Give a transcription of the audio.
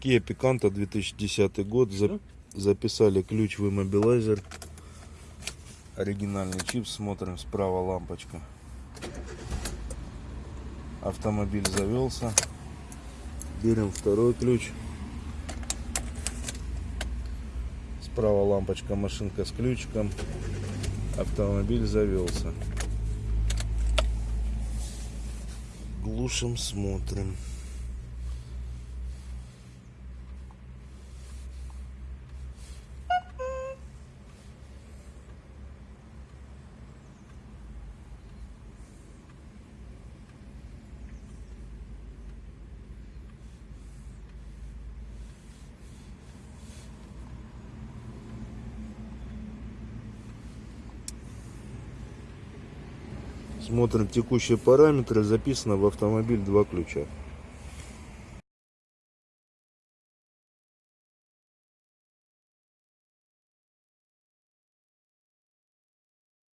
Kia Picanto 2010 год. За- Записали ключ в иммобилайзер. Оригинальный чип. Смотрим справа лампочка. Автомобиль завелся. Берем второй ключ. Справа лампочка, машинка с ключиком. Автомобиль завелся. Глушим, смотрим. Смотрим текущие параметры. Записано в автомобиль два ключа.